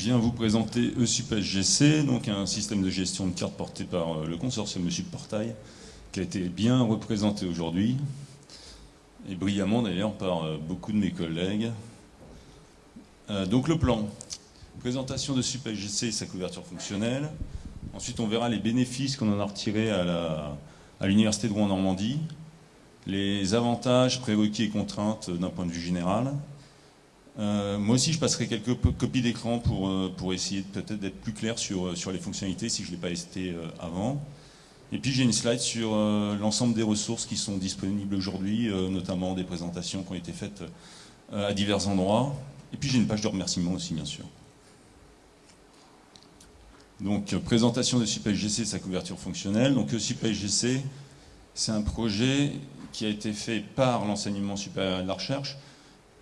je viens vous présenter ESUP-SGC, donc un système de gestion de cartes porté par euh, le consortium de Portail, qui a été bien représenté aujourd'hui, et brillamment d'ailleurs par euh, beaucoup de mes collègues. Euh, donc le plan, présentation de SUP-SGC et sa couverture fonctionnelle. Ensuite, on verra les bénéfices qu'on en a retirés à l'Université de Rouen-Normandie, les avantages, prérequis et contraintes d'un point de vue général, euh, moi aussi, je passerai quelques copies d'écran pour, euh, pour essayer peut-être d'être plus clair sur, euh, sur les fonctionnalités si je ne l'ai pas été avant. Et puis j'ai une slide sur l'ensemble des ressources qui sont disponibles aujourd'hui, notamment des présentations qui ont été faites à divers endroits. Et puis j'ai une page de remerciement aussi, bien sûr. Donc présentation de SUPSGC sa couverture fonctionnelle. Donc SUPSGC, c'est un projet qui a été fait par l'enseignement supérieur de la recherche,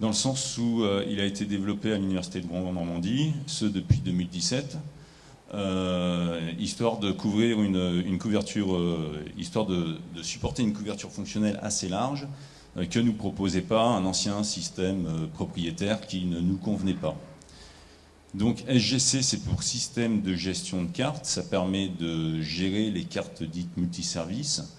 dans le sens où euh, il a été développé à l'Université de Rouen-Normandie, ce depuis 2017, euh, histoire de couvrir une, couverture, euh, histoire de, supporter une couverture fonctionnelle assez large que nous proposait pas un ancien système propriétaire qui ne nous convenait pas. Donc SGC, c'est pour système de gestion de cartes, ça permet de gérer les cartes dites multiservices,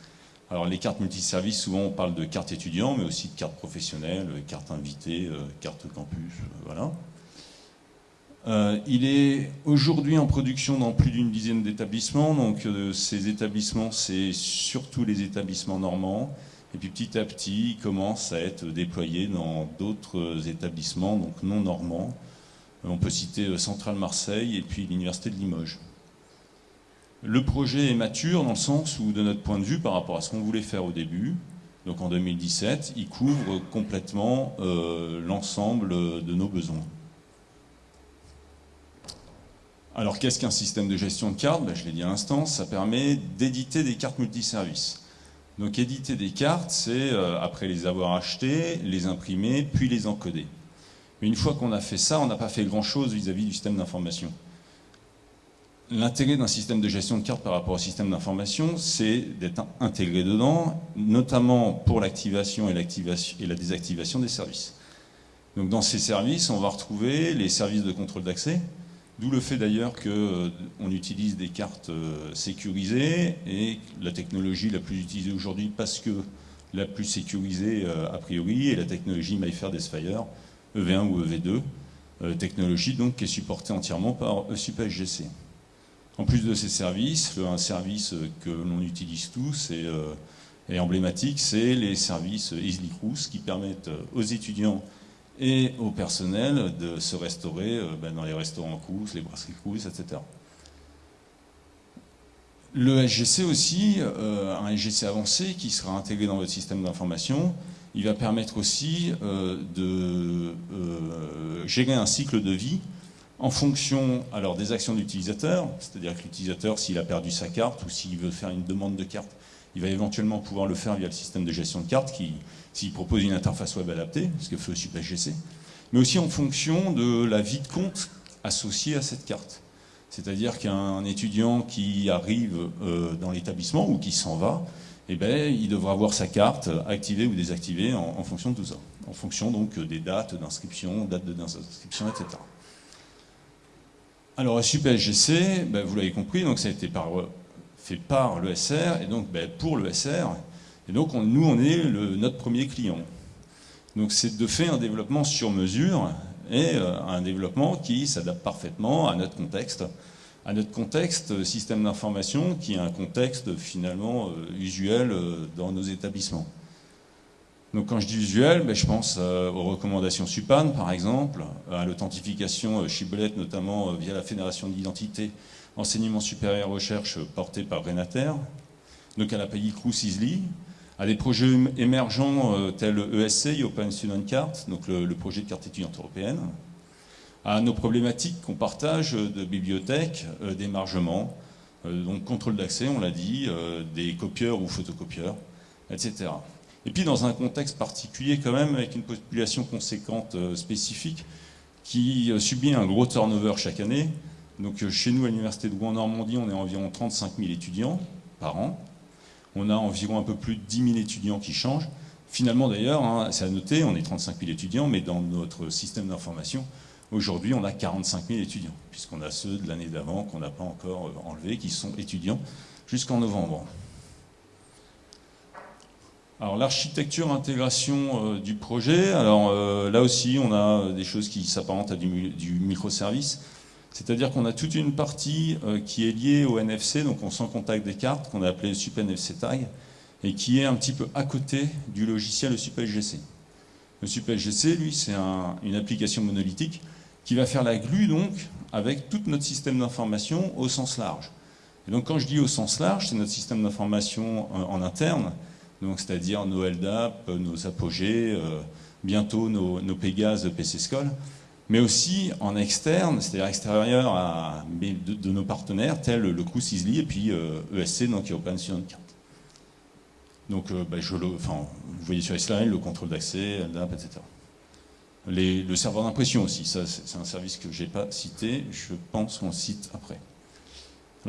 alors les cartes multiservices, souvent on parle de cartes étudiants, mais aussi de cartes professionnelles, cartes invitées, euh, cartes campus, euh, voilà. Euh, il est aujourd'hui en production dans plus d'une dizaine d'établissements, donc ces établissements, c'est surtout les établissements normands, et puis petit à petit, il commence à être déployé dans d'autres établissements, donc non normands. On peut citer Centrale Marseille et puis l'Université de Limoges. Le projet est mature dans le sens où, de notre point de vue, par rapport à ce qu'on voulait faire au début, donc en 2017, il couvre complètement euh, l'ensemble de nos besoins. Alors qu'est-ce qu'un système de gestion de cartes? Ben, Je l'ai dit à l'instant, ça permet d'éditer des cartes multiservices. Donc éditer des cartes, c'est, euh, après les avoir achetées, les imprimer, puis les encoder. Mais une fois qu'on a fait ça, on n'a pas fait grand-chose vis-à-vis du système d'information. L'intérêt d'un système de gestion de cartes par rapport au système d'information, c'est d'être intégré dedans, notamment pour l'activation et, la désactivation des services. Donc dans ces services, on va retrouver les services de contrôle d'accès, d'où le fait d'ailleurs qu'on euh, utilise des cartes euh, sécurisées et la technologie la plus utilisée aujourd'hui parce que la plus sécurisée euh, a priori est la technologie MyFair Desfire, EV1 ou EV2, technologie donc qui est supportée entièrement par ESUP-SGC. En plus de ces services, un service que l'on utilise tous et, euh, emblématique, c'est les services Easily Cruise qui permettent aux étudiants et au personnel de se restaurer euh, ben, dans les restaurants Cruise, les brasseries Cruise, etc. Le SGC aussi, euh, un SGC avancé qui sera intégré dans votre système d'information, il va permettre aussi de gérer un cycle de vie en fonction alors, des actions de l'utilisateur, c'est-à-dire que l'utilisateur, s'il a perdu sa carte ou s'il veut faire une demande de carte, il va éventuellement pouvoir le faire via le système de gestion de carte qui, s'il propose une interface web adaptée, ce que fait PSGC, mais aussi en fonction de la vie de compte associée à cette carte. C'est-à-dire qu'un étudiant qui arrive euh, dans l'établissement ou qui s'en va, eh ben, il devra avoir sa carte activée ou désactivée en, fonction de tout ça, en fonction donc des dates d'inscription, dates d'inscription, etc. Alors, SUP-SGC, ben, vous l'avez compris, donc ça a été fait par l'ESR, et donc ben, pour l'ESR, et donc nous, on est notre premier client. Donc c'est de faire un développement sur mesure, et euh, un développement qui s'adapte parfaitement à notre contexte, à notre contexte système d'information, qui est un contexte finalement euh, usuel euh, dans nos établissements. Donc quand je dis usuel, ben, je pense euh, aux recommandations SUPAN par exemple, à l'authentification Shibboleth euh, notamment euh, via la Fédération d'identité enseignement supérieur recherche portée par Renater, donc à la pays Crous Isly, à des projets émergents tels ESC, Open Student Card, donc le, projet de carte étudiante européenne, à nos problématiques qu'on partage de bibliothèques, d'émargement, donc contrôle d'accès, on l'a dit, des copieurs ou photocopieurs, etc. Et puis dans un contexte particulier quand même, avec une population conséquente euh, spécifique, qui euh, subit un gros turnover chaque année. Donc euh, chez nous, à l'Université de Rouen-Normandie, on est environ 35 000 étudiants par an. On a environ un peu plus de 10 000 étudiants qui changent. Finalement d'ailleurs, hein, c'est à noter, on est 35 000 étudiants, mais dans notre système d'information, Aujourd'hui, on a 45 000 étudiants, puisqu'on a ceux de l'année d'avant qu'on n'a pas encore enlevés, qui sont étudiants jusqu'en novembre. Alors l'architecture intégration euh, du projet, alors euh, là aussi on a des choses qui s'apparentent à du, microservice, c'est-à-dire qu'on a toute une partie qui est liée au NFC, donc on sent contact des cartes, qu'on a appelé SupNFC Tag, et qui est un petit peu à côté du logiciel SupLGC. Le SupLGC, lui, c'est une application monolithique qui va faire la glue donc avec tout notre système d'information au sens large. Et donc quand je dis au sens large, c'est notre système d'information en, interne, donc c'est-à-dire nos LDAP, nos apogées, euh, bientôt nos, nos Pégase PC School, mais aussi en externe, c'est-à-dire extérieur à, de, nos partenaires tels le Crous Easily et puis ESC, euh, e donc Open Student Card. Donc euh, bah, je vous voyez sur les le contrôle d'accès, LDAP, etc le serveur d'impression aussi, ça c'est un service que je n'ai pas cité, je pense qu'on cite après.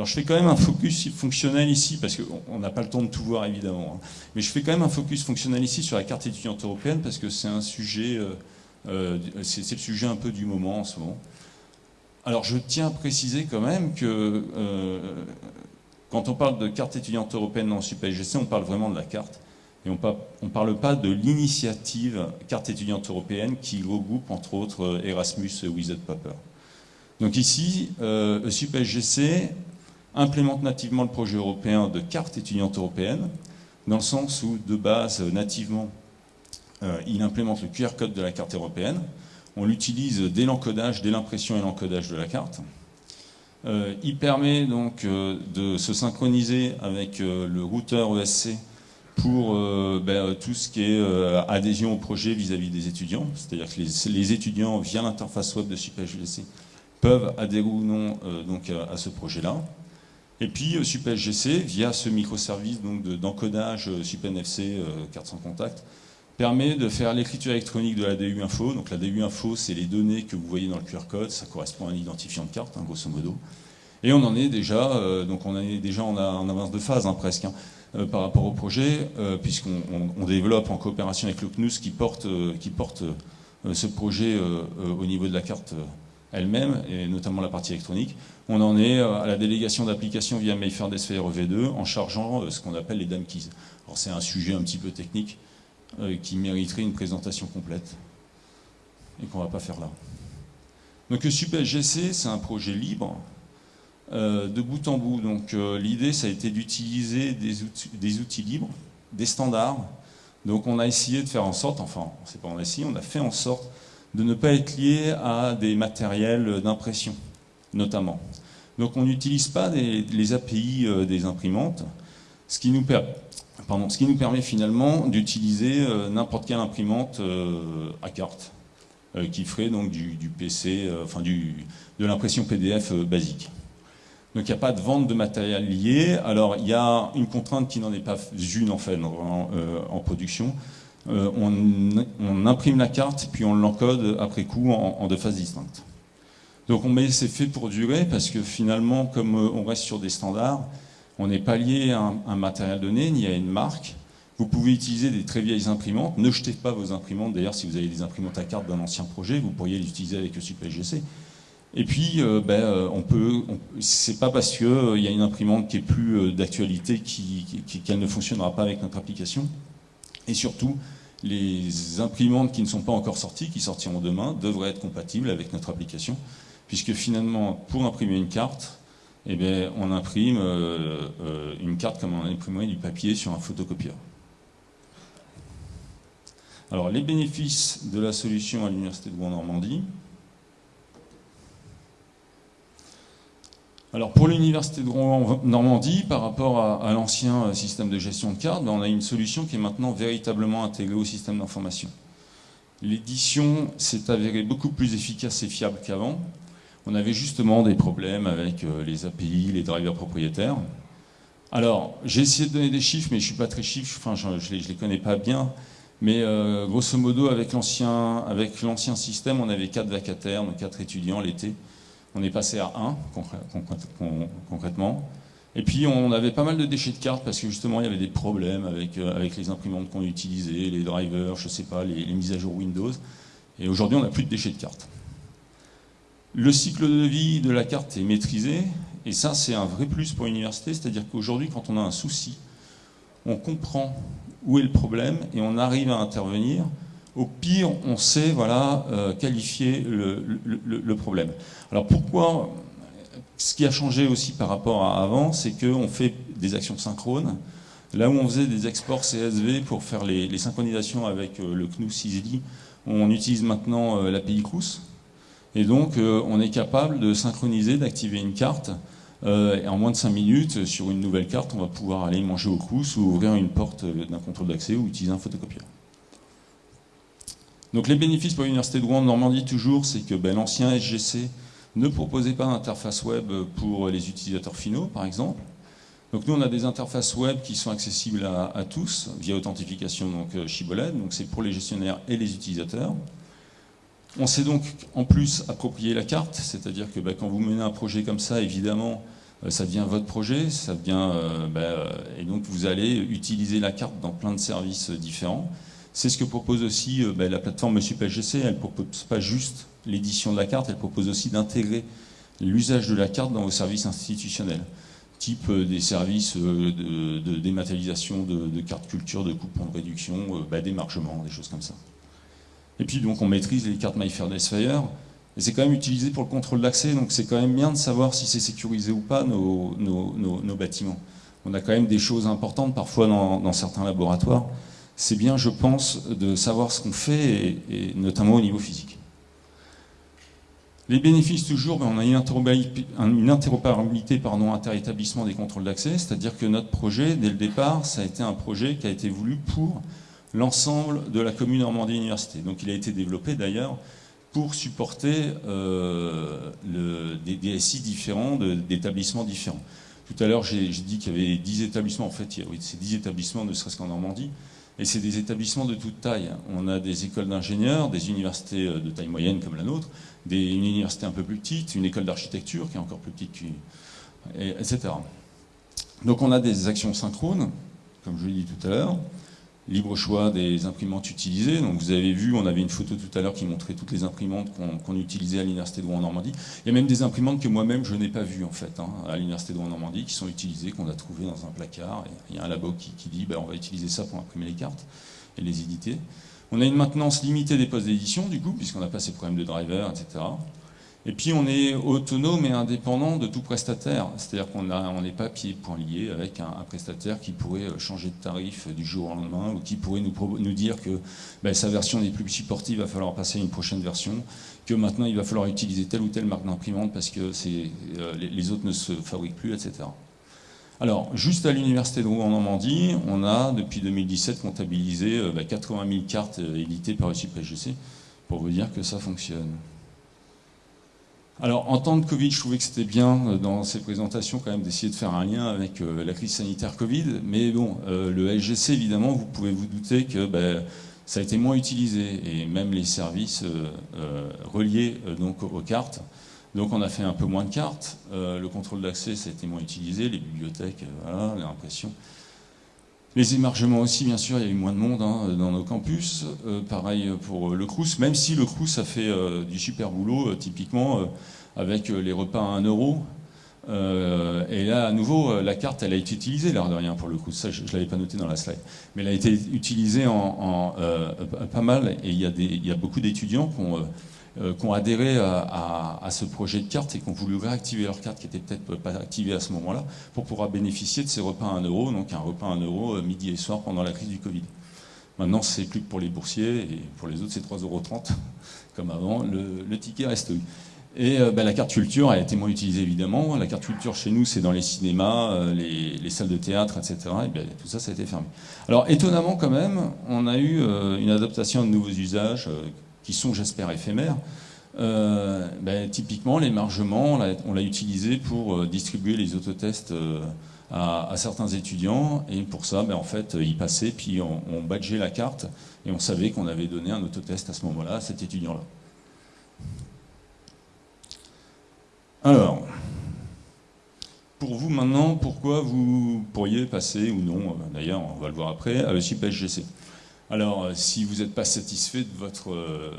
Alors je fais quand même un focus fonctionnel ici, parce qu'on n'a pas le temps de tout voir évidemment, hein. mais je fais quand même un focus fonctionnel ici sur la carte étudiante européenne, parce que c'est un sujet, euh, euh, c'est le sujet un peu du moment en ce moment. Alors je tiens à préciser quand même que euh, quand on parle de carte étudiante européenne dans SUPSGC, on parle vraiment de la carte. Et on ne parle pas de l'initiative carte étudiante européenne qui regroupe entre autres Erasmus et Wizard Paper. Donc ici, euh, SUPSGC implémente nativement le projet européen de carte étudiante européenne, dans le sens où, de base, nativement, euh, il implémente le QR code de la carte européenne. On l'utilise dès l'encodage, dès l'impression et l'encodage de la carte. Euh, il permet donc de se synchroniser avec le routeur ESC pour euh, ben, tout ce qui est euh, adhésion au projet vis-à-vis des étudiants. C'est-à-dire que les, étudiants, via l'interface web de SupSGC, peuvent adhérer ou non euh, donc, à, ce projet-là. Et puis SupSGC, via ce microservice d'encodage SupNFC carte sans contact, permet de faire l'écriture électronique de la DU Info. Donc la DU Info, c'est les données que vous voyez dans le QR code, ça correspond à un identifiant de carte, hein, grosso modo. Et on en est déjà, donc on est déjà en, avance de phase hein, presque. Hein. Euh, par rapport au projet, euh, puisqu'on développe en coopération avec le CNUS qui porte, euh, qui porte ce projet au niveau de la carte elle-même, et notamment la partie électronique. On en est à la délégation d'application via Mayfair DSFR V2 en chargeant ce qu'on appelle les DAM keys. Alors c'est un sujet un petit peu technique qui mériterait une présentation complète et qu'on ne va pas faire là. Donc le SupSGC, c'est un projet libre euh, de bout en bout. Donc euh, l'idée, ça a été d'utiliser des outils, des outils, libres, des standards. Donc on a essayé de faire en sorte, enfin, c'est pas on a essayé, on a fait en sorte de ne pas être lié à des matériels d'impression, notamment. Donc on n'utilise pas les API euh, des imprimantes, ce qui nous, permet finalement d'utiliser n'importe quelle imprimante à carte, qui ferait donc du, PC, enfin de l'impression PDF basique. Donc il n'y a pas de vente de matériel lié. Alors il y a une contrainte qui n'en est pas une en fait en, euh, production. Euh, on, imprime la carte puis on l'encode après coup en, deux phases distinctes. Donc on met c'est fait pour durer parce que finalement comme euh, on reste sur des standards, on n'est pas lié à un, matériel donné ni à une marque. Vous pouvez utiliser des très vieilles imprimantes. Ne jetez pas vos imprimantes. D'ailleurs, si vous avez des imprimantes à carte d'un ancien projet, vous pourriez les utiliser avec le SUPSGC. Et puis, euh, ben, euh, c'est pas parce qu'il y a une imprimante qui est plus d'actualité qu'elle ne fonctionnera pas avec notre application. Et surtout, les imprimantes qui ne sont pas encore sorties, qui sortiront demain, devraient être compatibles avec notre application, puisque finalement, pour imprimer une carte, eh bien, on imprime une carte comme on imprimerait du papier sur un photocopieur. Alors, les bénéfices de la solution à l'Université de Rouen-Normandie, Alors pour l'université de Normandie, par rapport à, l'ancien euh, système de gestion de cartes, ben, on a une solution qui est maintenant véritablement intégrée au système d'information. L'édition s'est avérée beaucoup plus efficace et fiable qu'avant. On avait justement des problèmes avec euh, les API, les drivers propriétaires. Alors, j'ai essayé de donner des chiffres, mais je ne suis pas très chiffre, enfin, je ne les, connais pas bien. Mais euh, grosso modo, avec l'ancien système, on avait quatre vacataires, donc quatre étudiants l'été. On est passé à 1 concrètement. Et puis on avait pas mal de déchets de cartes parce que justement il y avait des problèmes avec, euh, avec les imprimantes qu'on utilisait, les drivers, je sais pas, les, mises à jour Windows. Et aujourd'hui on n'a plus de déchets de cartes. Le cycle de vie de la carte est maîtrisé, et ça c'est un vrai plus pour l'université, c'est-à-dire qu'aujourd'hui quand on a un souci, on comprend où est le problème et on arrive à intervenir. Au pire, on sait voilà, euh, qualifier le, problème. Alors pourquoi Ce qui a changé aussi par rapport à avant, c'est qu'on fait des actions synchrones. Là où on faisait des exports CSV pour faire les, synchronisations avec euh, le CNUS Easily, on utilise maintenant euh, l'API CRUS. Et donc, on est capable de synchroniser, d'activer une carte euh, et en moins de 5 minutes, sur une nouvelle carte, on va pouvoir aller manger au crous ou ouvrir une porte d'un contrôle d'accès ou utiliser un photocopieur. Donc les bénéfices pour l'Université de Rouen Normandie, toujours, c'est que ben, l'ancien SGC ne proposait pas d'interface web pour les utilisateurs finaux, par exemple. Donc nous, on a des interfaces web qui sont accessibles à, tous via authentification donc euh, Shibboleth, donc c'est pour les gestionnaires et les utilisateurs. On sait donc en plus approprier la carte, c'est-à-dire que bah, quand vous menez un projet comme ça, évidemment, euh, ça devient votre projet, ça devient, euh, euh, et donc vous allez utiliser la carte dans plein de services différents. C'est ce que propose aussi bah, la plateforme SupSGC, elle ne propose pas juste l'édition de la carte, elle propose aussi d'intégrer l'usage de la carte dans vos services institutionnels, type des services de, dématérialisation de, cartes culture, de coupons de réduction, d'émargement, des choses comme ça. Et puis donc on maîtrise les cartes MyFair Desfire. Et c'est quand même utilisé pour le contrôle d'accès, donc c'est quand même bien de savoir si c'est sécurisé ou pas nos, bâtiments. On a quand même des choses importantes parfois dans, certains laboratoires. C'est bien, je pense, de savoir ce qu'on fait, et, notamment au niveau physique. Les bénéfices, toujours, ben, on a une interopérabilité, inter-établissement des contrôles d'accès, c'est-à-dire que notre projet, dès le départ, ça a été un projet qui a été voulu pour l'ensemble de la commune Normandie Université. Donc il a été développé d'ailleurs pour supporter euh, des DSI différents, d'établissements différents. Tout à l'heure, j'ai dit qu'il y avait 10 établissements. En fait, il y a, oui, c'est 10 établissements, ne serait-ce qu'en Normandie. Et c'est des établissements de toute taille. On a des écoles d'ingénieurs, des universités euh, de taille moyenne comme la nôtre, une université un peu plus petite, une école d'architecture qui est encore plus petite, etc. Donc on a des actions synchrones, comme je l'ai dit tout à l'heure libre choix des imprimantes utilisées. Donc vous avez vu, on avait une photo tout à l'heure qui montrait toutes les imprimantes qu'on utilisait à l'Université de Rouen-Normandie. Il y a même des imprimantes que moi-même je n'ai pas vues en fait, hein, à l'Université de Rouen-Normandie, qui sont utilisées, qu'on a trouvées dans un placard. il y a un labo qui, dit ben, on va utiliser ça pour imprimer les cartes et les éditer. On a une maintenance limitée des postes d'édition, du coup, puisqu'on n'a pas ces problèmes de driver, etc. Et puis on est autonome et indépendant de tout prestataire, c'est-à-dire qu'on n'est pas pied point lié avec un, prestataire qui pourrait euh, changer de tarif du jour au lendemain ou qui pourrait nous, dire que ben, sa version n'est plus supportive, il va falloir passer à une prochaine version, que maintenant il va falloir utiliser telle ou telle marque d'imprimante parce que euh, les, autres ne se fabriquent plus, etc. Alors, juste à l'Université de Rouen en Normandie, on a depuis 2017 comptabilisé 80 euh, 000 cartes éditées par le SGC pour vous dire que ça fonctionne. Alors, en temps de Covid, je trouvais que c'était bien euh, dans ces présentations quand même d'essayer de faire un lien avec euh, la crise sanitaire Covid. Mais bon, euh, le LGC, évidemment, vous pouvez vous douter que ben, ça a été moins utilisé et même les services reliés donc aux cartes. Donc on a fait un peu moins de cartes. le contrôle d'accès, ça a été moins utilisé. Les bibliothèques, voilà, l'impression. Les émargements aussi, bien sûr, il y a eu moins de monde hein, dans nos campus. Euh, pareil pour le Crous, même si le Crous a fait euh, du super boulot, euh, typiquement avec les repas à 1 euro. et là, à nouveau, la carte, elle a été utilisée, l'air de rien, pour le Crous. Ça, je ne l'avais pas noté dans la slide. Mais elle a été utilisée en, pas mal, et il y a beaucoup d'étudiants qui ont euh, qui ont adhéré à, ce projet de carte et qui ont voulu réactiver leur carte qui n'était peut-être pas activée à ce moment-là pour pouvoir bénéficier de ces repas à 1 euro, donc un repas à 1 euro euh, midi et soir pendant la crise du Covid. Maintenant, c'est plus que pour les boursiers et pour les autres, c'est 3,30 euros comme avant. Le, ticket reste. Et euh, ben, la carte culture a été moins utilisée évidemment. La carte culture chez nous, c'est dans les cinémas, les, salles de théâtre, etc. Et ben, tout ça, ça a été fermé. Alors étonnamment quand même, on a eu une adaptation de nouveaux usages qui sont, j'espère, éphémères, euh, ben, typiquement, l'émargement, on l'a utilisé pour euh, distribuer les autotests euh, à, certains étudiants, et pour ça, ben, en fait, ils passaient, puis on, badgeait la carte, et on savait qu'on avait donné un autotest à ce moment-là à cet étudiant-là. Alors, pour vous maintenant, pourquoi vous pourriez passer, ou non, d'ailleurs, on va le voir après, à le SGC alors, euh, si vous n'êtes pas satisfait de votre, euh,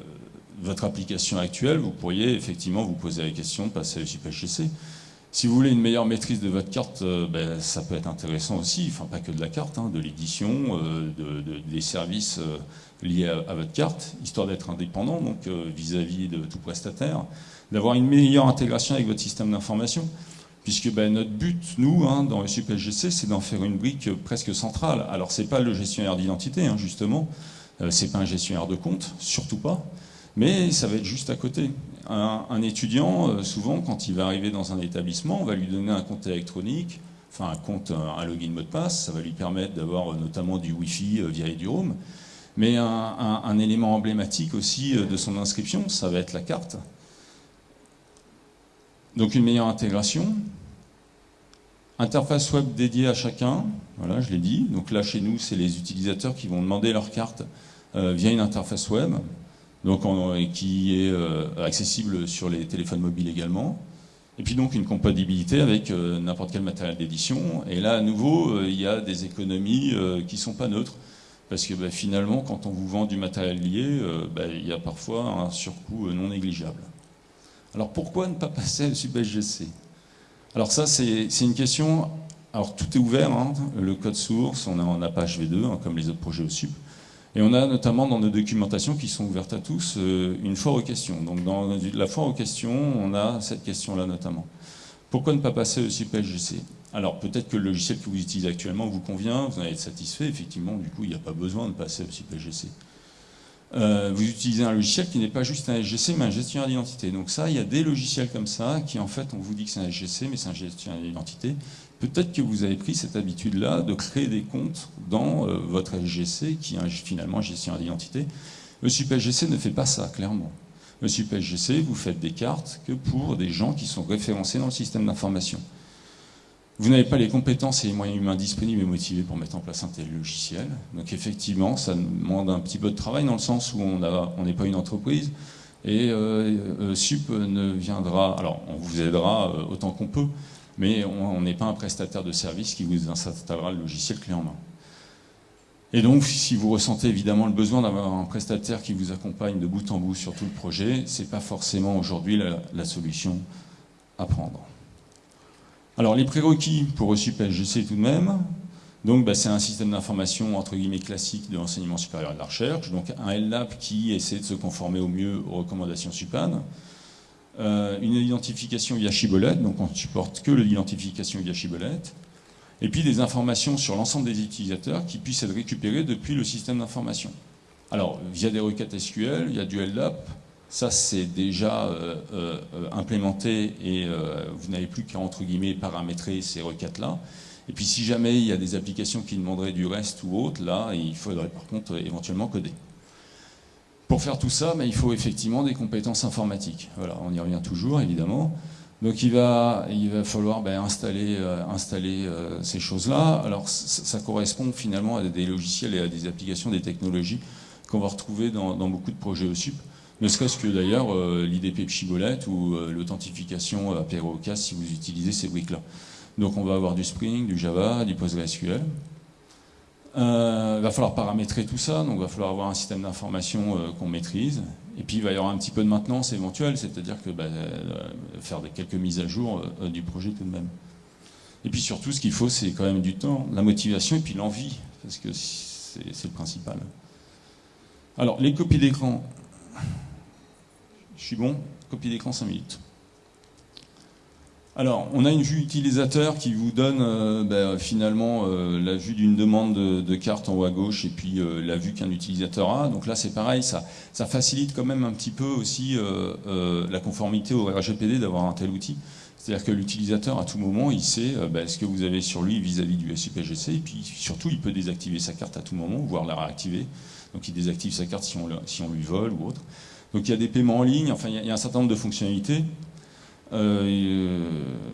votre application actuelle, vous pourriez effectivement vous poser la question de passer à l'UCPHGC. Si vous voulez une meilleure maîtrise de votre carte, ben, ça peut être intéressant aussi, enfin pas que de la carte, hein, de l'édition, des services liés à, votre carte, histoire d'être indépendant, donc vis-à-vis de tout prestataire, d'avoir une meilleure intégration avec votre système d'information puisque ben, notre but, nous, hein, dans SUPSGC, c'est d'en faire une brique presque centrale. Alors, ce n'est pas le gestionnaire d'identité, hein, justement, euh, ce n'est pas un gestionnaire de compte, surtout pas, mais ça va être juste à côté. Un, étudiant, euh, souvent, quand il va arriver dans un établissement, on va lui donner un compte électronique, enfin un compte, un login mot de passe, ça va lui permettre d'avoir euh, notamment du Wi-Fi via EduRoam, mais un élément emblématique aussi de son inscription, ça va être la carte. Donc une meilleure intégration. Interface web dédiée à chacun, voilà, je l'ai dit. Donc là, chez nous, c'est les utilisateurs qui vont demander leur carte euh, via une interface web, donc qui est euh, accessible sur les téléphones mobiles également. Et puis donc une compatibilité avec euh, n'importe quel matériel d'édition. Et là, à nouveau, il y a des économies qui ne sont pas neutres. Parce que bah, finalement, quand on vous vend du matériel lié, bah, il y a parfois un surcoût non négligeable. Alors pourquoi ne pas passer à SUBSGC Alors ça, c'est une question... Alors tout est ouvert, hein. le code source, on est en Apache V2, hein, comme les autres projets au SUP. Et on a notamment dans nos documentations qui sont ouvertes à tous euh, une foire aux questions. Donc dans la foire aux questions, on a cette question-là notamment. Pourquoi ne pas passer au SUPSGC Alors peut-être que le logiciel que vous utilisez actuellement vous convient, vous en êtes satisfait, effectivement, du coup il n'y a pas besoin de passer au SUPSGC. Euh, vous utilisez un logiciel qui n'est pas juste un SGC, mais un gestionnaire d'identité. Donc ça, il y a des logiciels comme ça, qui en fait, on vous dit que c'est un SGC, mais c'est un gestionnaire d'identité. Peut-être que vous avez pris cette habitude-là de créer des comptes dans euh, votre SGC, qui est finalement un gestionnaire d'identité. Le SGC ne fait pas ça, clairement. Le SGC, vous faites des cartes que pour des gens qui sont référencés dans le système d'information. Vous n'avez pas les compétences et les moyens humains disponibles et motivés pour mettre en place un tel logiciel. Donc effectivement, ça demande un petit peu de travail dans le sens où on n'est pas une entreprise. Et euh, euh, SUP ne viendra, alors on vous aidera euh, autant qu'on peut, mais on n'est pas un prestataire de service qui vous installera le logiciel clé en main. Et donc, si vous ressentez évidemment le besoin d'avoir un prestataire qui vous accompagne de bout en bout sur tout le projet, ce n'est pas forcément aujourd'hui la solution à prendre. Alors les prérequis pour SUP SGC tout de même, donc bah, c'est un système d'information entre guillemets classique de l'enseignement supérieur et de la recherche, donc un LLAP qui essaie de se conformer au mieux aux recommandations SUPAN, euh, une identification via Shibboleth, donc on ne supporte que l'identification via Shibboleth, et puis des informations sur l'ensemble des utilisateurs qui puissent être récupérées depuis le système d'information. Alors, via des requêtes SQL, il y a du LDAP, ça, c'est déjà euh, euh, implémenté et euh, vous n'avez plus qu'à, entre guillemets, paramétrer ces requêtes-là. Et puis, si jamais il y a des applications qui demanderaient du reste ou autre, là, il faudrait par contre éventuellement coder. Pour faire tout ça, il faut effectivement des compétences informatiques. Voilà, on y revient toujours, évidemment. Donc il va, falloir ben, installer, ces choses-là. Alors ça, correspond finalement à des logiciels et à des applications, des technologies qu'on va retrouver dans, beaucoup de projets OSUP. Ne serait-ce que d'ailleurs euh, l'IDP Pchibolette ou euh, l'authentification à Perocas si vous utilisez ces briques-là. Donc on va avoir du Spring, du Java, du PostgreSQL. Euh, il va falloir paramétrer tout ça, donc il va falloir avoir un système d'information qu'on maîtrise. Et puis il va y avoir un petit peu de maintenance éventuelle, c'est-à-dire que bah, faire quelques mises à jour du projet tout de même. Et puis surtout, ce qu'il faut, c'est quand même du temps, la motivation et puis l'envie, parce que c'est le principal. Alors, les copies d'écran, je suis bon Copie d'écran 5 minutes. Alors, on a une vue utilisateur qui vous donne euh, ben, finalement euh, la vue d'une demande de, carte en haut à gauche et puis euh, la vue qu'un utilisateur a. Donc là, c'est pareil, ça, facilite quand même un petit peu aussi la conformité au RGPD d'avoir un tel outil. C'est-à-dire que l'utilisateur, à tout moment, il sait ben, ce que vous avez sur lui vis-à-vis du SUPGC et puis surtout, il peut désactiver sa carte à tout moment, voire la réactiver. Donc il désactive sa carte si on lui vole ou autre. Donc il y a des paiements en ligne, enfin il y a un certain nombre de fonctionnalités. Euh, euh,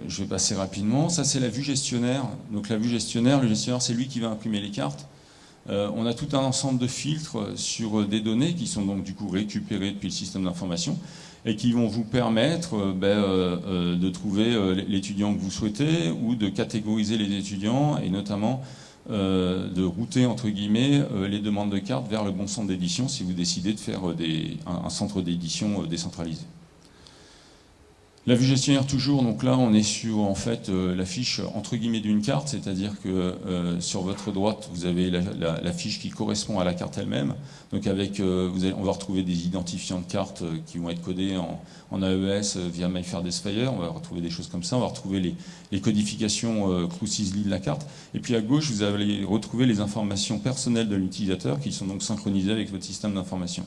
je vais passer rapidement. Ça c'est la vue gestionnaire. Donc la vue gestionnaire, le gestionnaire c'est lui qui va imprimer les cartes. Euh, on a tout un ensemble de filtres sur des données qui sont donc du coup récupérées depuis le système d'information et qui vont vous permettre ben, de trouver l'étudiant que vous souhaitez ou de catégoriser les étudiants et notamment de router entre guillemets les demandes de cartes vers le bon centre d'édition si vous décidez de faire un, centre d'édition décentralisé. La vue gestionnaire toujours, donc là on est sur en fait euh, la fiche entre guillemets d'une carte, c'est-à-dire que euh, sur votre droite vous avez la, fiche qui correspond à la carte elle-même. Donc avec, euh, vous on va retrouver des identifiants de cartes qui vont être codés en, AES via MyFairDesFire, on va retrouver des choses comme ça, on va retrouver les, les codifications Crucisly de la carte. Et puis à gauche vous allez retrouver les informations personnelles de l'utilisateur qui sont donc synchronisées avec votre système d'information.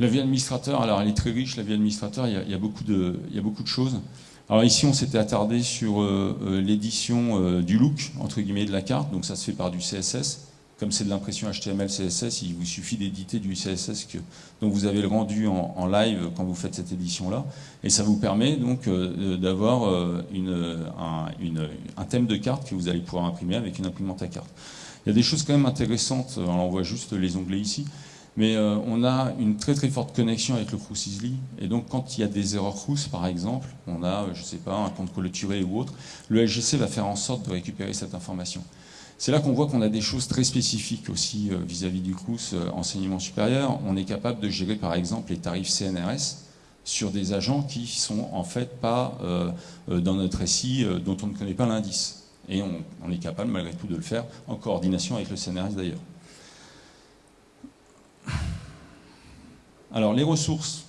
La vie administrateur, alors elle est très riche, la vie administrateur, il y a, beaucoup, de, choses. Alors ici, on s'était attardé sur euh, euh, l'édition euh, du look, entre guillemets, de la carte, donc ça se fait par du CSS. Comme c'est de l'impression HTML, CSS, il vous suffit d'éditer du CSS que, dont vous avez le rendu en, live quand vous faites cette édition-là. Et ça vous permet donc d'avoir un, un, thème de carte que vous allez pouvoir imprimer avec une imprimante à carte. Il y a des choses quand même intéressantes, alors on voit juste les onglets ici. Mais euh, on a une très très forte connexion avec le Crucisly. Et donc quand il y a des erreurs Crous, par exemple, on a, je ne sais pas, un compte clôturé ou autre, le LGC va faire en sorte de récupérer cette information. C'est là qu'on voit qu'on a des choses très spécifiques aussi euh, vis-à-vis du Crous euh, enseignement supérieur. On est capable de gérer par exemple les tarifs CNRS sur des agents qui sont en fait pas dans notre SI dont on ne connaît pas l'indice. Et on est capable malgré tout de le faire en coordination avec le CNRS d'ailleurs. Alors les ressources,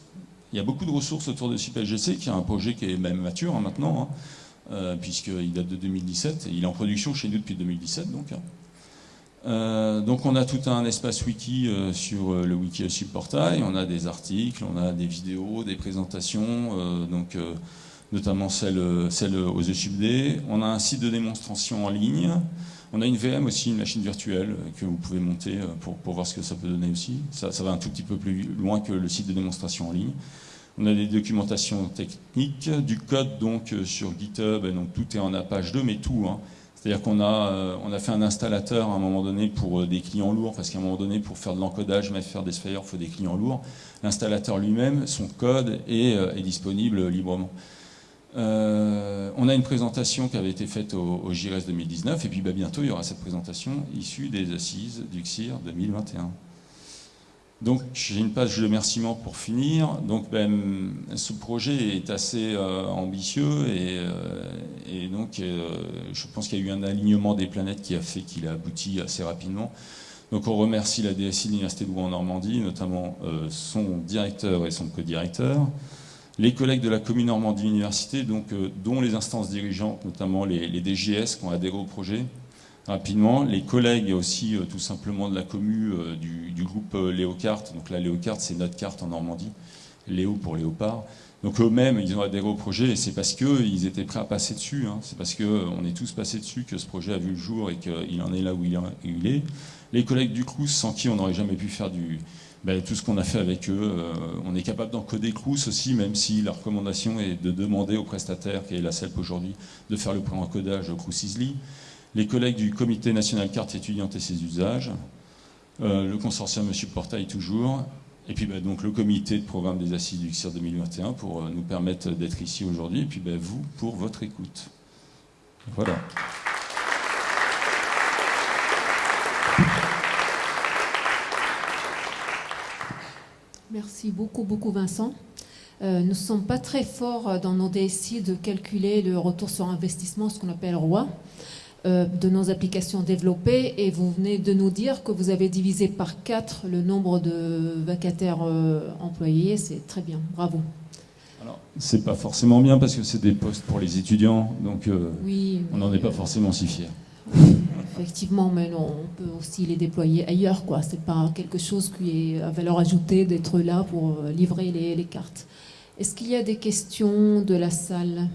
il y a beaucoup de ressources autour de CIPLGC, qui est un projet qui est même mature hein, maintenant, hein, euh, puisqu'il date de 2017, et il est en production chez nous depuis 2017. Donc, hein. euh, donc on a tout un espace wiki euh, sur le wiki portail, on a des articles, on a des vidéos, des présentations, donc, notamment celle, celle aux ESUBD. On a un site de démonstration en ligne, on a une VM aussi, une machine virtuelle euh, que vous pouvez monter euh, pour, voir ce que ça peut donner aussi. Ça, va un tout petit peu plus loin que le site de démonstration en ligne. On a des documentations techniques, du code donc euh, sur GitHub, et donc tout est en Apache 2, mais tout. Hein. C'est-à-dire qu'on a, on a fait un installateur à un moment donné pour des clients lourds, parce qu'à un moment donné, pour faire de l'encodage, mais faire des spheres, il faut des clients lourds. L'installateur lui-même, son code est, est disponible librement. Euh, on a une présentation qui avait été faite au, au 2019, et puis bah, bientôt il y aura cette présentation issue des assises du CIR 2021. Donc j'ai une page de remerciement pour finir. Donc ben, ce projet est assez euh, ambitieux et, euh, donc je pense qu'il y a eu un alignement des planètes qui a fait qu'il a abouti assez rapidement. Donc on remercie la DSI de l'Université de Rouen en Normandie, notamment son directeur et son co-directeur les collègues de la commune Normandie Université, donc, euh, dont les instances dirigeantes, notamment les, DGS qui ont adhéré au projet, rapidement, les collègues aussi euh, tout simplement de la commune euh, du, groupe Léocart, donc la Léocart c'est notre carte en Normandie, Léo pour Léopard, donc eux-mêmes ils ont adhéré au projet et c'est parce qu'ils étaient prêts à passer dessus, hein. c'est parce qu'on est tous passés dessus que ce projet a vu le jour et qu'il en est là où il est. Les collègues du CRUS sans qui on n'aurait jamais pu faire du, ben, tout ce qu'on a fait avec eux. Euh, on est capable d'encoder Crous aussi, même si la recommandation est de demander au prestataire, qui est la CELP aujourd'hui, de faire le pré-encodage Crous Easily. Les collègues du Comité national carte étudiante et ses usages, euh, le consortium Monsieur Portail toujours, et puis ben, donc le comité de programme des assises du CIR 2021 pour euh, nous permettre d'être ici aujourd'hui, et puis ben, vous pour votre écoute. Voilà. Merci beaucoup, beaucoup Vincent. Euh, nous ne sommes pas très forts dans nos DSI de calculer le retour sur investissement, ce qu'on appelle ROI, euh, de nos applications développées. Et vous venez de nous dire que vous avez divisé par 4 le nombre de vacataires euh, employés. C'est très bien, bravo. Alors, c'est pas forcément bien parce que c'est des postes pour les étudiants, donc on n'en est pas forcément si fiers. Effectivement, mais non, on peut aussi les déployer ailleurs, quoi. C'est pas quelque chose qui est à valeur ajoutée d'être là pour euh, livrer les, les cartes. Est-ce qu'il y a des questions de la salle?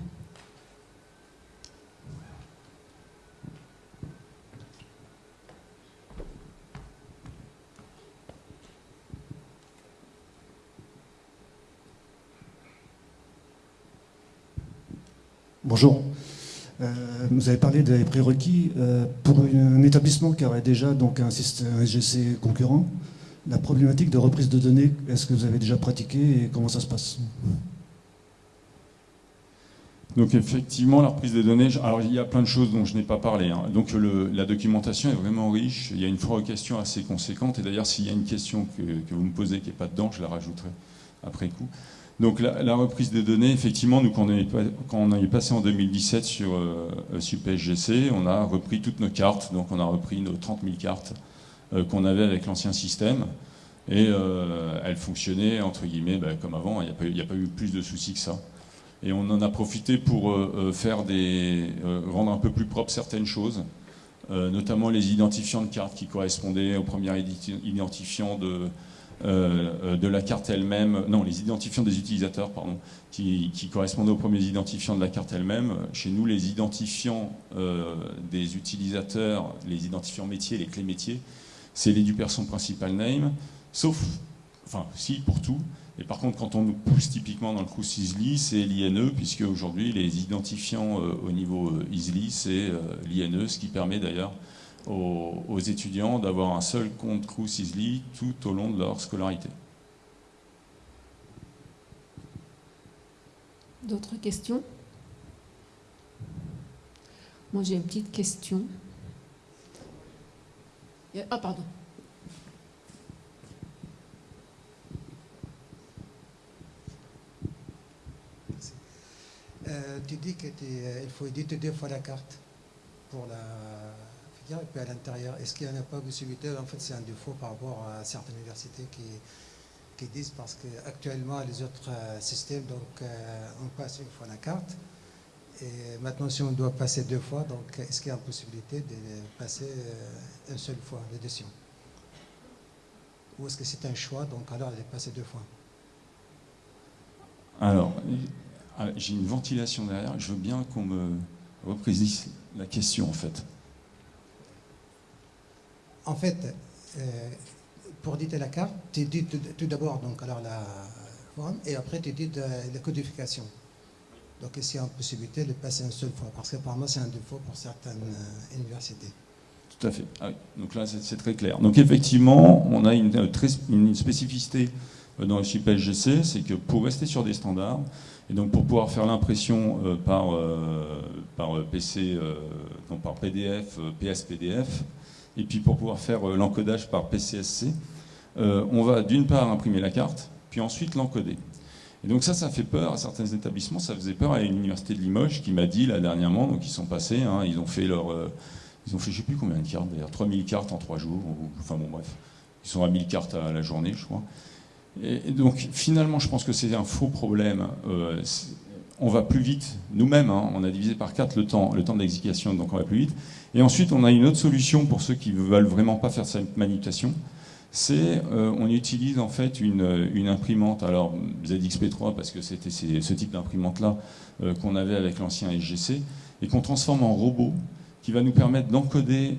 Bonjour. Euh, vous avez parlé des prérequis. Euh, pour un établissement qui aurait déjà donc un système SGC concurrent, la problématique de reprise de données, est-ce que vous avez déjà pratiqué et comment ça se passe? Donc effectivement, la reprise des données, alors il y a plein de choses dont je n'ai pas parlé. Hein. Donc la documentation est vraiment riche, il y a une question assez conséquente, et d'ailleurs s'il y a une question que, vous me posez qui n'est pas dedans, je la rajouterai après coup. Donc la, reprise des données, effectivement, nous quand on est, passé en 2017 sur euh, SUPSGC, on a repris toutes nos cartes, donc on a repris nos 30 000 cartes euh, qu'on avait avec l'ancien système, et euh, elles fonctionnaient entre guillemets ben, comme avant, il n'y a, pas eu plus de soucis que ça. Et on en a profité pour euh, euh, faire des, euh, rendre un peu plus propre certaines choses, notamment les identifiants de cartes qui correspondaient au premier identifiant de, de la carte elle-même, non, les identifiants des utilisateurs, pardon, qui, correspondaient aux premiers identifiants de la carte elle-même. Chez nous, les identifiants des utilisateurs, les identifiants métiers, les clés métiers, c'est l'éducation principal name, sauf, enfin, si, pour tout, et par contre, quand on nous pousse typiquement dans le coup ISLI, c'est l'INE, puisque aujourd'hui, les identifiants euh, au niveau euh, ISLI, c'est euh, l'INE, ce qui permet d'ailleurs aux, étudiants d'avoir un seul compte Crous ISLI tout au long de leur scolarité. D'autres questions? Moi, j'ai une petite question. Ah, pardon. Euh, tu dis qu'il euh, faut éditer deux fois la carte pour la et puis à l'intérieur. Est-ce qu'il n'y en a pas possibilité En fait, c'est un défaut par rapport à certaines universités qui, disent parce qu'actuellement, les autres euh, systèmes, donc on passe une fois la carte. Et maintenant, si on doit passer deux fois, donc est-ce qu'il y a une possibilité de passer une seule fois l'édition Ou est-ce que c'est un choix, donc alors est passée deux fois? Alors, ah, j'ai une ventilation derrière, je veux bien qu'on me reprécise la question en fait. En fait, euh, pour éditer la carte, tu dis tout d'abord la forme et après tu dis la codification. Donc ici, il y a une possibilité de passer une seule fois, parce que moi c'est un défaut pour certaines euh, universités. Tout à fait. Ah donc là, c'est très clair. Donc effectivement, on a une, spécificité dans le SGC, c'est que pour rester sur des standards, et donc pour pouvoir faire l'impression euh, par, euh, par euh, PC, par PDF, PSPDF, et puis pour pouvoir faire l'encodage par PCSC, on va d'une part imprimer la carte, puis ensuite l'encoder. Et donc ça, ça fait peur à certains établissements, ça faisait peur à l'université de Limoges qui m'a dit là dernièrement, donc ils sont passés, hein, ils ont fait leur... ils ont fait je ne sais plus combien de cartes d'ailleurs, 3000 cartes en 3 jours, enfin bon bref, ils sont à 1000 cartes à la journée je crois. Et donc finalement, je pense que c'est un faux problème. Euh, on va plus vite nous-mêmes. Hein. on a divisé par 4 le temps, le d'exécution, donc on va plus vite. Et ensuite, on a une autre solution pour ceux qui ne veulent vraiment pas faire cette manipulation. C'est euh, on utilise en fait une, imprimante, alors ZXP3 parce que c'était ce type d'imprimante-là euh, qu'on avait avec l'ancien SGC, et qu'on transforme en robot qui va nous permettre d'encoder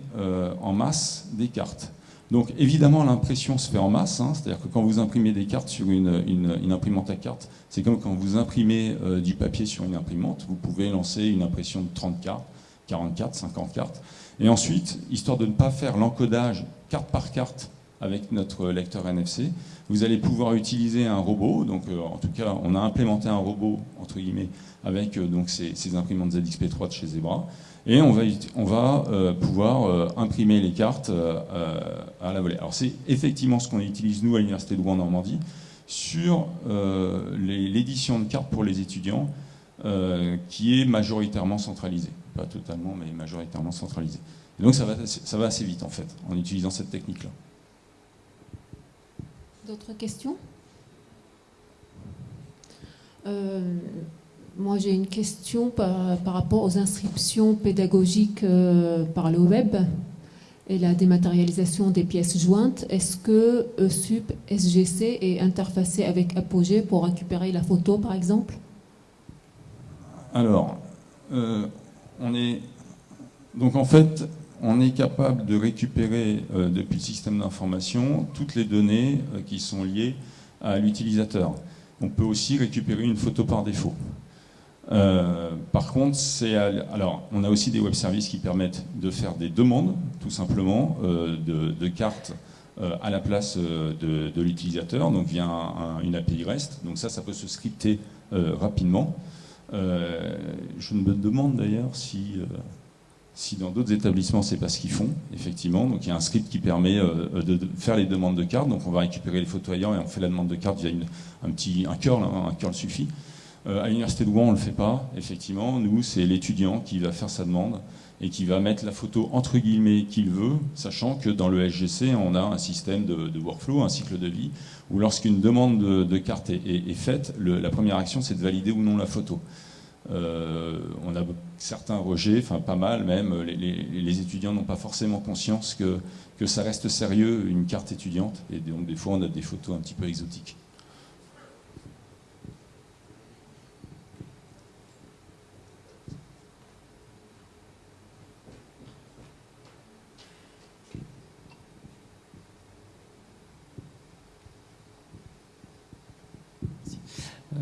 en masse des cartes. Donc évidemment, l'impression se fait en masse, hein. c'est-à-dire que quand vous imprimez des cartes sur une, imprimante à cartes, c'est comme quand vous imprimez euh, du papier sur une imprimante, vous pouvez lancer une impression de 30 cartes, 44, 50 cartes. Et ensuite, histoire de ne pas faire l'encodage carte par carte avec notre lecteur NFC, vous allez pouvoir utiliser un robot, donc euh, en tout cas, on a implémenté un robot, entre guillemets, avec euh, donc ces, ces imprimantes ZXP3 de chez Zebra, et on va, euh, pouvoir euh, imprimer les cartes euh, à la volée. Alors c'est effectivement ce qu'on utilise nous à l'Université de Rouen-Normandie sur l'édition de cartes pour les étudiants qui est majoritairement centralisée. Pas totalement, mais majoritairement centralisée. Et donc ça va, ça va assez vite en fait en utilisant cette technique-là. D'autres questions? Moi, j'ai une question par, rapport aux inscriptions pédagogiques euh, par le web et la dématérialisation des pièces jointes. Est-ce que ESUP SGC est interfacé avec Apogee pour récupérer la photo, par exemple? Alors, euh, on est donc en fait, on est capable de récupérer euh, depuis le système d'information toutes les données qui sont liées à l'utilisateur. On peut aussi récupérer une photo par défaut. Euh, par contre, alors on a aussi des web services qui permettent de faire des demandes, tout simplement, euh, de, cartes euh, à la place de, l'utilisateur, donc via une API REST. Donc ça, ça peut se scripter rapidement. je me demande d'ailleurs si, si dans d'autres établissements, c'est pas ce qu'ils font, effectivement. Donc il y a un script qui permet de, faire les demandes de cartes. Donc on va récupérer les photos et on fait la demande de carte via un petit un curl, hein, un curl suffit. À l'université de Rouen, on ne le fait pas, effectivement. Nous, c'est l'étudiant qui va faire sa demande et qui va mettre la photo entre guillemets qu'il veut, sachant que dans le SGC, on a un système de, workflow, un cycle de vie, où lorsqu'une demande de, carte est, faite, la première action, c'est de valider ou non la photo. Euh, on a certains rejets, enfin pas mal même, les, étudiants n'ont pas forcément conscience que, que ça reste sérieux, une carte étudiante, et donc des fois on a des photos un petit peu exotiques.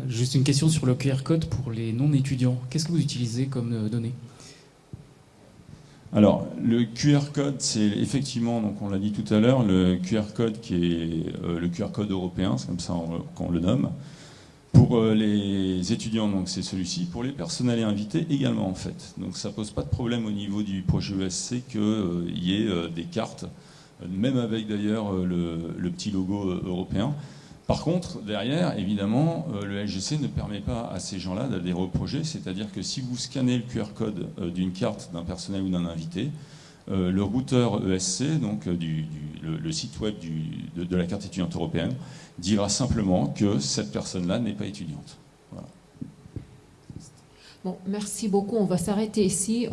Juste une question sur le QR code pour les non-étudiants. Qu'est-ce que vous utilisez comme euh, données? Alors, le QR code, c'est effectivement, donc on l'a dit tout à l'heure, le QR code qui est euh, le QR code européen, c'est comme ça qu'on le nomme. Pour euh, les étudiants, donc c'est celui-ci. Pour les personnels et invités également, en fait. Donc ça pose pas de problème au niveau du projet ESC qu'il y ait des cartes, même avec d'ailleurs le, petit logo européen. Par contre, derrière, évidemment, euh, le LGC ne permet pas à ces gens-là d'adhérer au projet, c'est-à-dire que si vous scannez le QR code euh, d'une carte d'un personnel ou d'un invité, euh, le routeur ESC, donc le, site web de, la carte étudiante européenne, dira simplement que cette personne-là n'est pas étudiante. Merci beaucoup. On va s'arrêter ici.